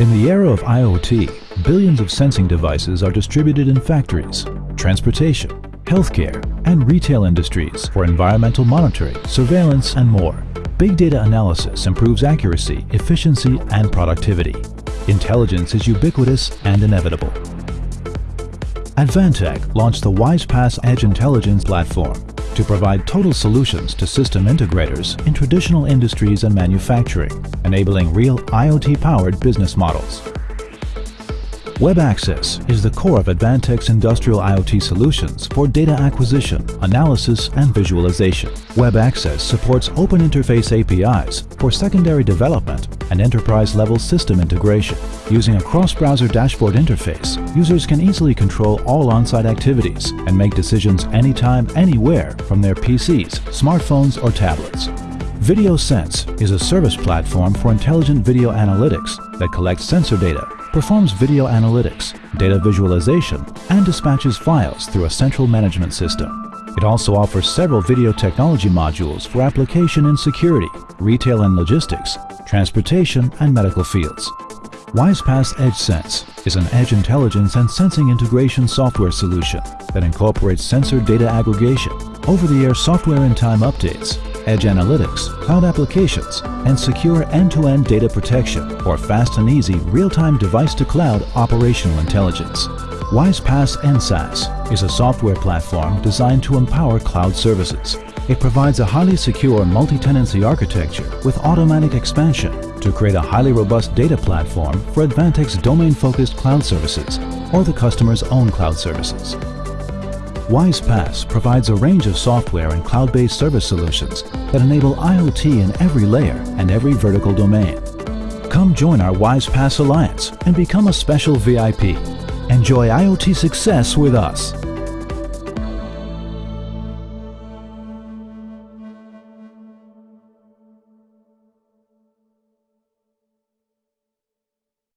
In the era of IoT, billions of sensing devices are distributed in factories, transportation, healthcare, and retail industries for environmental monitoring, surveillance, and more. Big data analysis improves accuracy, efficiency, and productivity. Intelligence is ubiquitous and inevitable. Advantech launched the WISE-PaaS Edge Intelligence platform to provide total solutions to system integrators in traditional industries and manufacturing, enabling real IoT-powered business models. Web Access is the core of Advantech's industrial IoT solutions for data acquisition, analysis, and visualization. Web Access supports open interface APIs for secondary development and enterprise-level system integration. Using a cross-browser dashboard interface, users can easily control all on-site activities and make decisions anytime, anywhere from their PCs, smartphones, or tablets. VideoSense is a service platform for intelligent video analytics that collects sensor data performs video analytics, data visualization, and dispatches files through a central management system. It also offers several video technology modules for application in security, retail and logistics, transportation, and medical fields. WISE-PaaS EdgeSense is an edge intelligence and sensing integration software solution that incorporates sensor data aggregation, over-the-air software and time updates, edge analytics, cloud applications, and secure end-to-end data protection for fast and easy real-time device-to-cloud operational intelligence. WISE-PaaS EnSaaS is a software platform designed to empower cloud services. It provides a highly secure multi-tenancy architecture with automatic expansion to create a highly robust data platform for Advantech's domain-focused cloud services or the customer's own cloud services. WISE-PaaS provides a range of software and cloud-based service solutions that enable IoT in every layer and every vertical domain. Come join our WISE-PaaS Alliance and become a special VIP. Enjoy IoT success with us.